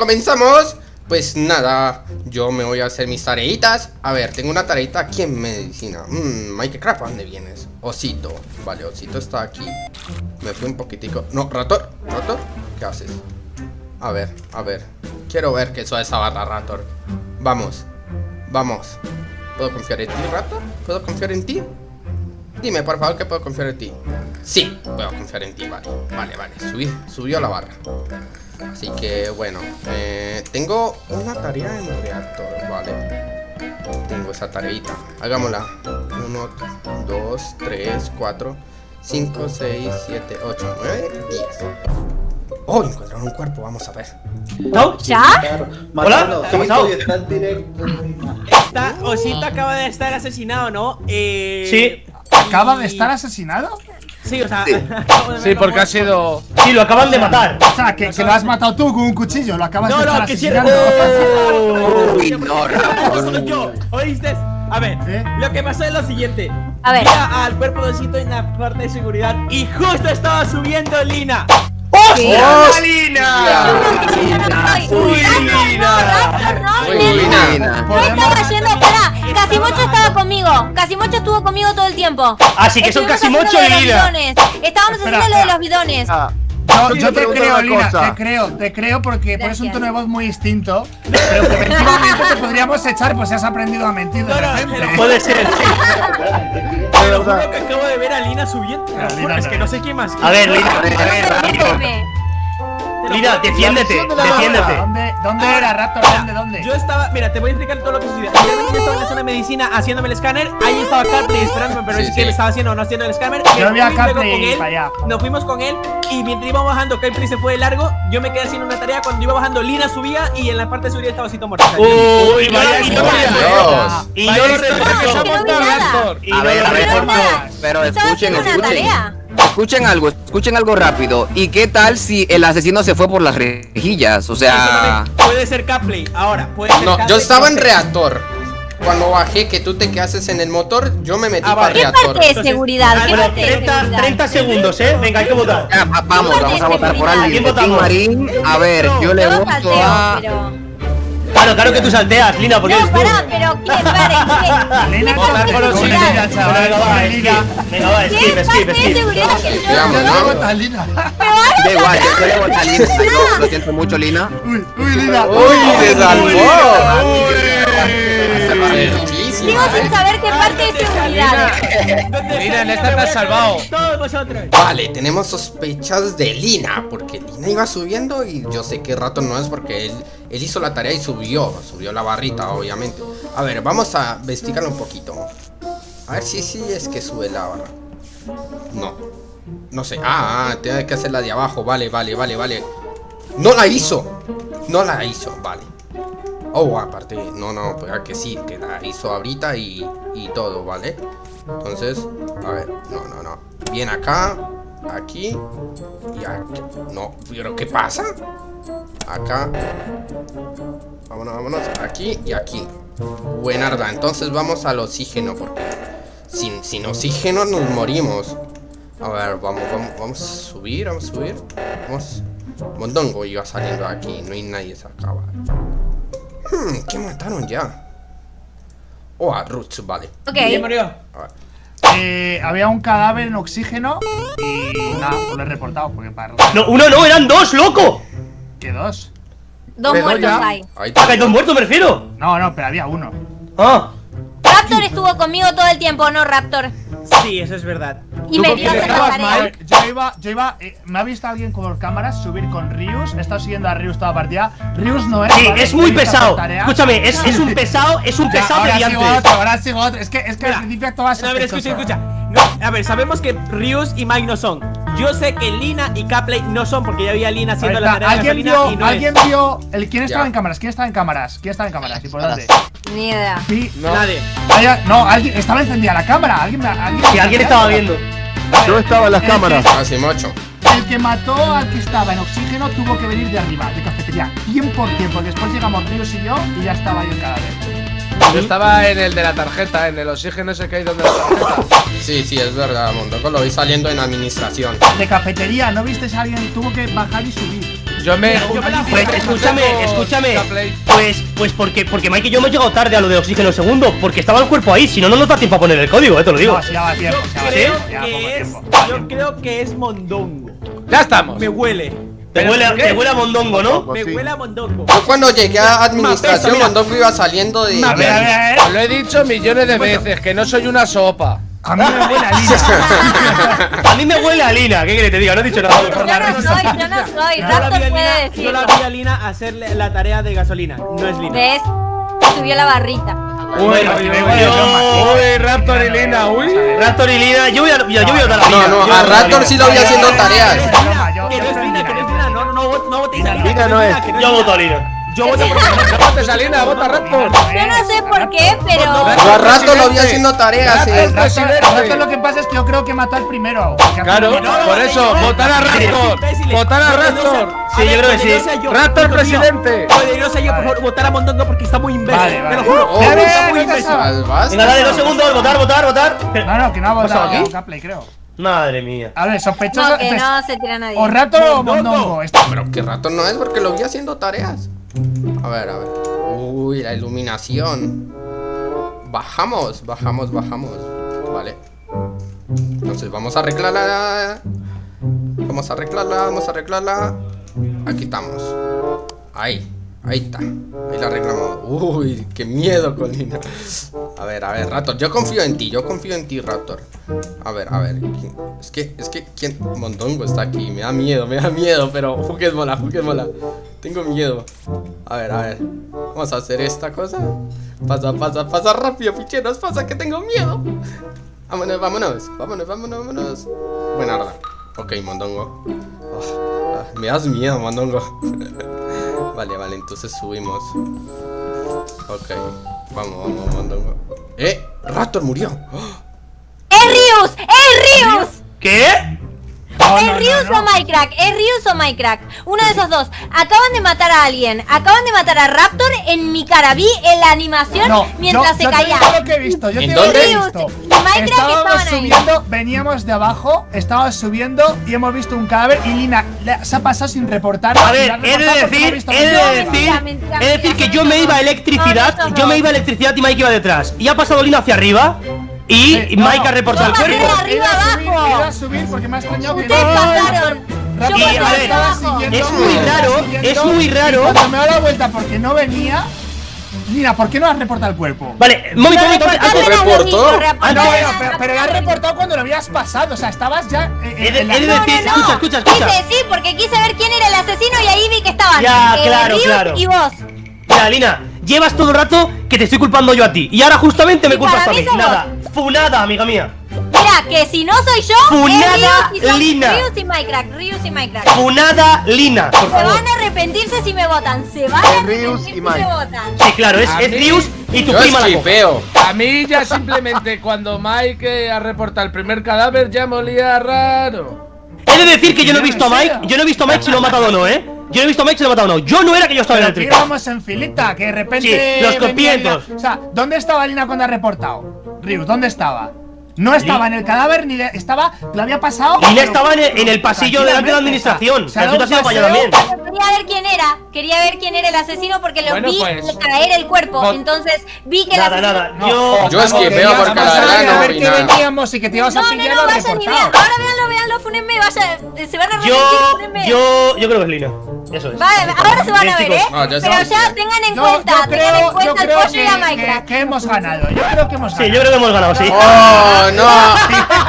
comenzamos. Pues nada, yo me voy a hacer mis tareitas. A ver, tengo una tareita aquí en medicina. Mmm, Minecraft, ¿a dónde vienes? Osito, vale, Osito está aquí. Me fui un poquitico. No, Rator, Rator, ¿qué haces? A ver, a ver. Quiero ver qué es esa barra, Rator. Vamos, vamos. ¿Puedo confiar en ti, Rator? ¿Puedo confiar en ti? Dime, por favor, que puedo confiar en ti Sí, puedo confiar en ti, vale. Vale, vale, subí, subió la barra Así que, bueno eh, Tengo una tarea en reactor, vale Tengo esa tareita Hagámosla 1, 2, 3, 4 5, 6, 7, 8, 9, 10 Oh, encontraron un cuerpo, vamos a ver ¿No? ¿Ya? Hola, ¿qué ha pasado? Esta Osito acaba de estar asesinado, ¿no? Eh... Sí ¿Acaba de estar asesinado? Sí, o sea... Sí, porque ha sido... Sí, lo acaban de matar. O sea, que, que lo has matado tú con un cuchillo Lo acabas No, de estar no, que si asesinando. Uy, no, yo, ¿oíste? A ver, ¿Eh? lo que pasó es lo siguiente. A ver. Mira al cuerpo de Osito en la parte de seguridad Y justo estaba subiendo Lina ¡Hostia, Lina! Uy, Lina. no, Uy, Lina. Lina. No estaba yendo, pará. Casimocho estaba conmigo. Casimocho estuvo conmigo todo el tiempo. Así que son Casimocho y Lina. Estábamos haciendo lo de los bidones. Yo, Yo te creo, Lina, cosa. te creo, te creo porque pones un tono de voz muy distinto Pero preventivamente te podríamos echar pues has aprendido a mentir de repente. Puede ser, sí. Te lo juro que acabo de ver a Lina subiendo. Lina es que no. sé quién más. A ver, Lina, a ver, a ver, Lina, defiéndete, de defiéndete. ¿Dónde, dónde era, Raptor? ¿Dónde, dónde? Yo estaba, mira, te voy a explicar todo lo que sucedió. Yo estaba en la zona de medicina haciéndome el escáner. Ahí estaba Carplay esperándome, pero Sí, es que sí. me estaba haciendo o no haciendo el escáner. Yo Me vi a Carplay con él, para allá. Nos fuimos con él y mientras íbamos bajando, Carplay se fue de largo. Yo me quedé haciendo una tarea. Cuando iba bajando, Lina subía y en la parte de seguridad estaba Osito muerto. O sea, yo- Uy, vaya. Y yo lo que. Y A ver, a pero escuchen, escuchen. Escuchen algo, escuchen algo rápido. ¿Y qué tal si el asesino se fue por las rejillas? O sea, Puede ser Carplay. Ahora, puede ser No, yo estaba en reactor Cuando bajé que tú te quedases en el motor Yo me metí Ah, para. ¿Qué reactor parte de seguridad? ¿Qué Bueno, parte de 30, seguridad? 30 segundos, ¿eh? Venga, hay que votar. ya, vamos, vamos a votar por alguien. Marín, a ver, yo le voto a. pero... Claro, claro que tú salteas, Lina, porque No, eres tú. pará, pero ¿quién? Lina, ¿Quién votar parte por ya, chaval. Venga, va. Lina. Venga, va, skip, ¿Quién skip, parte de skip. seguridad que yo? ¿no? a Lina Da igual, yo, voto a Lina. Lo, siento mucho, Lina. Uy, uy, Lina Uy, se salvó sigo sin saber qué parte de seguridad. ¿Dónde Mira, en está esta te has salvado. Todos vosotros. Vale, tenemos sospechas de Lina Porque Lina iba subiendo y yo sé que rato no es porque él, él hizo la tarea y subió Subió la barrita, obviamente. A ver, vamos a investigarlo un poquito. A ver si sí es que sube la barra. No No sé, ah, ah, tiene que hacer la de abajo. Vale, vale, vale, vale. No la hizo No la hizo, vale Oh, aparte, no, no, pues ah, que sí, que la hizo ahorita y, y todo, ¿vale? Entonces, a ver, no, no, no. Bien acá, aquí y aquí. No, pero ¿qué pasa? Acá. Vámonos, vámonos, aquí y aquí. Buenarda, entonces vamos al oxígeno Porque sin, sin oxígeno nos morimos. A ver, vamos, vamos, vamos a subir, vamos a subir. Vamos. Mondongo iba saliendo aquí, no hay nadie se acaba Hmm, ¿qué mataron ya? Oh, a Roots, vale ¿Quién Ok. murió? A ver. Eh, había un cadáver en oxígeno y nada, pues lo he reportado porque para No, uno no, eran dos, loco. ¿Qué dos? Dos Pero muertos ya. hay. Ahí Ah, que hay dos muertos, me refiero. No, no, pero había uno Ah, Raptor estuvo conmigo todo el tiempo, ¿no, Raptor? Sí, eso es verdad. Y ¿Tú me dio estabas, tarea. Mike? Yo iba, yo iba, eh, me ha visto alguien con cámaras subir con Rius, he estado siguiendo a Rius toda la partida. Rius no es. sí, ¿vale? es muy pesado. Escúchame, es, es un pesado, es un Ya, pesado ahora de sigo otro, ahora sigo otro. Es que, es que al principio actuaba No, a ver, escucha, escucha. No, a ver, sabemos que Rius y Mike no son. Yo sé que Lina y Capley no son porque ya había Lina haciendo la tarea de ¿Alguien gasolina vio, y no alguien es. vio el quién estaba Ya. en cámaras? ¿Quién estaba en cámaras? ¿Quién estaba en cámaras? Importante. Ni idea. Vi- No. Nadie. Vaya- no, alguien estaba encendida la cámara. Alguien, alguien, alguien estaba viendo. Yo estaba en las El que- cámaras. Casi mocho El que mató al que estaba en oxígeno tuvo que venir de arriba, de cafetería. 100%, porque después llegamos Ríos y yo y ya estaba ahí el cadáver. Yo estaba en el de la tarjeta, en el oxígeno ese que hay donde la tarjeta. Sí, sí, es verdad, Mondongo lo vi saliendo en administración De cafetería, ¿no viste a alguien? Tuvo que bajar y subir. Yo me. Pues escúchame, con escúchame. Gameplay. Pues, pues porque, porque Mike y yo hemos llegado tarde a lo de oxígeno segundo, porque estaba el cuerpo ahí, si no, no nos da tiempo a poner el código, eh, te lo digo. No, si ya va tiempo, ya va Creo tiempo, ya que es. tiempo. Yo creo que es mondongo. Ya estamos. Me huele. Te ¿Pero huele, a- te huele a mondongo, ¿no? Me huele a mondongo. Yo cuando llegué a administración, mira. Mondongo iba saliendo de. A ver, a ver, a ver. Os lo he dicho millones de veces, que no soy una sopa. A mí me huele a Lina. A mí me huele a Lina, ¿qué quieres que te diga? No he dicho nada. Yo no soy, yo no soy. La Raptor a puede Lina, yo la vi a Lina hacer la tarea de gasolina. No es Lina. ¿Ves? Subió la barrita. Uy, Raptor y Lina, uy. Raptor y Lina, yo voy a, yo, yo voy a votar a No, no, yo a voy Raptor sí lo vi haciendo no tareas. Lina, Yo- Que yo no Lina, no Lina. Votéis a Lina. Lina no es. Lina, Yo voto a Lina. Lina. Yo voto por No votes a Lina, vota a Raptor. Yo no sé por qué, pero. Yo a rato lo vi haciendo tareas, eh. Rato lo que pasa es que yo creo que mató al primero. Claro, por eso, votar a Raptor. Imbéciles. Votar a sea- Sí, yo creo que sí. hijo mío, presidente. Sea yo, por favor, votar a Mondongo porque está muy imbécil. Te lo juro. Oh, Está muy imbécil. Venga, dale, dos segundos, votar, votar, votar. No, no, que no ha votado? Gameplay, creo. Madre mía. A ver, sospechoso. No, que no se tira nadie. O rato o mondongo. Esto- Pero que rato no es porque lo vi haciendo tareas. A ver, a ver. Uy, la iluminación. Bajamos, bajamos, bajamos. Vale. Entonces vamos a arreglarla. Vamos a arreglarla, vamos a arreglarla. Aquí estamos. Ahí, ahí está. Ahí la arreglamos. Uy, qué miedo, Colina. A ver, a ver, Raptor. Yo confío en ti, yo confío en ti, Raptor. A ver, a ver. Es que, es que, ¿quién? Mondongo está aquí. Me da miedo, me da miedo, pero juguémosla, juguémosla. Tengo miedo. A ver, a ver. Vamos a hacer esta cosa. Pasa, pasa, pasa rápido, ficheros. Pasa que tengo miedo. Vámonos, vámonos. Vámonos, vámonos, vámonos. Buena hora. Ok, Mondongo. Ah, ah, me das miedo, Mondongo. vale, vale, entonces subimos. Ok. Vamos, vamos, Mondongo. ¡Eh! Raptor murió. ¡Oh! ¡Es Rius! ¡Es Rius! ¿Qué? No, ¿Es Rius no. o Minecraft? ¿Es Rius o Minecraft? Uno de esos dos. Acaban de matar a alguien. Acaban de matar a Raptor en mi cara. Vi en la animación No, mientras yo- se yo caía. digo lo que he visto, yo ¿En te digo lo que he dónde? visto. Rius y Minecraft Estábamos subiendo, veníamos de abajo, estábamos subiendo y hemos visto un cadáver y Lina le- se ha pasado sin reportar. A ver, he de decir, he de decir, mentira, mentira, he de decir que yo me iba a electricidad, No, no, yo me iba a electricidad y Mike iba detrás. Y ha pasado Lina hacia arriba y Eh, no, Mike ha reportado el cuerpo. arriba subir, abajo. a subir porque me ha extrañado que Ustedes pasaron. Yo Y, a ver, Es muy raro, es muy raro. Cuando me he dado la vuelta porque no venía, Lina, ¿por qué no has reportado el cuerpo? Vale, momento, momento, reportó. Ah, no, no, pero, pero lo has reportado cuando lo habías pasado, o sea, estabas ya eh, He de- decir- escucha, escucha, escucha. Quise, sí, porque quise ver quién era el asesino y ahí vi que estaban Ya, eh, claro, claro. y vos. Mira, Lina, llevas todo el rato que te estoy culpando yo a ti. Y ahora justamente me Y culpas para a mí Nada, funada, amiga mía. Mira, que si no soy yo, Funada es Rius y son Lina. Rius y Minecraft, Rius y Minecraft. Funada Lina, por Se favor. van a arrepentirse si me votan, se van a arrepentir si me votan. Sí, claro, es, A es mí- Rius y tu Yo prima la coja. A mí ya simplemente cuando Mike eh, ha reportado el primer cadáver ya me olía raro. He de decir que yo no he ¿En visto a Mike, yo no he visto a Mike si lo ha matado o no, ¿eh? Yo no he visto a Mike si lo ha matado o no. Yo no era que yo estaba en el que íbamos en filita, que de repente. Sí, los venía copientos. Lina- O sea, ¿dónde estaba Lina cuando ha reportado? Rius, ¿dónde estaba? No estaba en el cadáver ni de- estaba. Lo había pasado. Lina pero- estaba en el, en el pasillo delante de la administración. Se ha Pero tú te has ido para allá también. Quería ver quién era, quería ver quién era el asesino porque lo Bueno, vi pues. caer el cuerpo. No. Entonces vi que el Nada, asesino. nada. No, Yo. Yo la pasar verdad y no a ver que nada. veníamos y que te ibas a No, no, pillar no, lo vayan ni vean. Ahora véanlo, véanlo, funenme, vaya. Se van a arrepentir, Yo. Yo. Yo creo que es Lina. Eso es. Vale, ahora se van a ver, ¿eh? ya Pero ya tengan en Yo, cuenta, yo tengan en cuenta el pollo y la que, Minecraft. que hemos ganado. Yo creo que hemos ganado. Sí, yo creo que hemos ganado, sí. ¡Oh, no!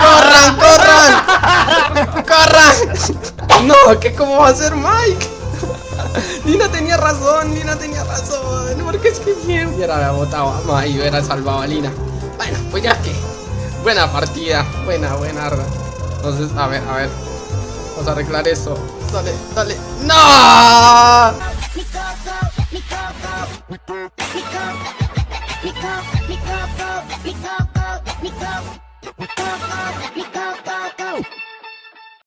¡Corran, corran! ¡Corran! No, ¿qué cómo va a ser Mike? Lina tenía razón, Lina tenía razón. Porque es que bien hubiera votado a Mike y hubiera salvado a Lina. Bueno, pues ya que. Buena partida, buena, buena. arda. Entonces, a ver, a ver. Vamos a arreglar eso. Dale, dale. ¡No!